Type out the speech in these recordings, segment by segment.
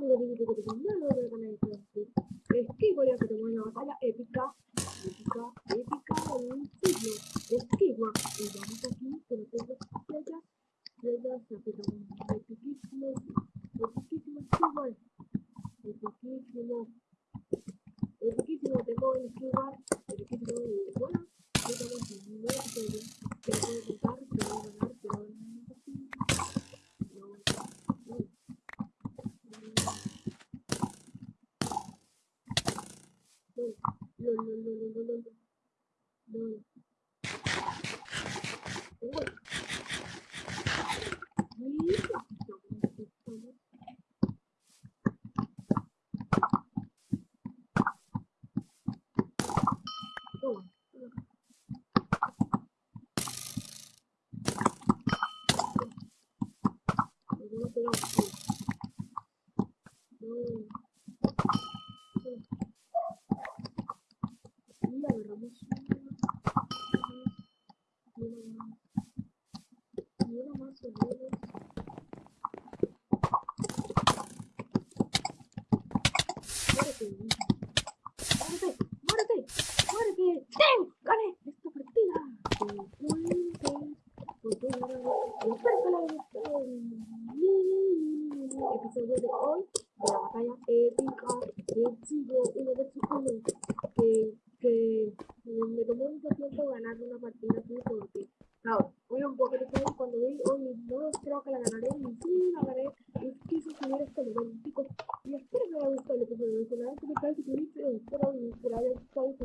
de YouTube, que tenemos una batalla épica, épica, épica en un siglo. Esquivo, y vamos aquí, que no tengo estrellas, estrellas, aplicamos epiquísimo, epiquísimo Esquivo, epiquísimo, epiquísimo, tengo un Esquivo, epiquísimo, y bueno, yo tengo un nuevo episodio, que lo voy a contar, que lo voy a ganar, que lo voy a ganar. No, no, no, no, no, no, no. Ой. Y agarramos y una más o menos muérete muérete muérete episodio de hoy de la batalla épica de Chigo 1 vs 1 que, que me tomó mucho tiempo ganar una partida así porque claro, hoy un poco de tiempo cuando vi hoy no creo que la ganaré y sí la ganaré y quise subir este nivel chicos y espero que les haya gustado el episodio de si les ha gustado suscribirse espero y que les haya gustado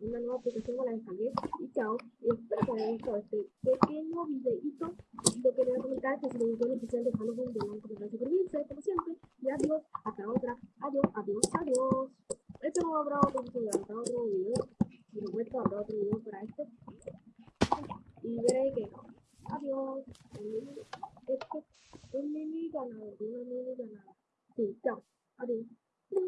una nueva aplicación me la descargué y chao y espero que les haya gustado este pequeño videito lo que les voy a comentar que si les gustó el especial de Halloween denle comentar suscribirse como siempre y adiós hasta otra adiós adiós adiós. Este no habrá 이런 일이잖 아. 이제 있 죠? 어 디? 뿅!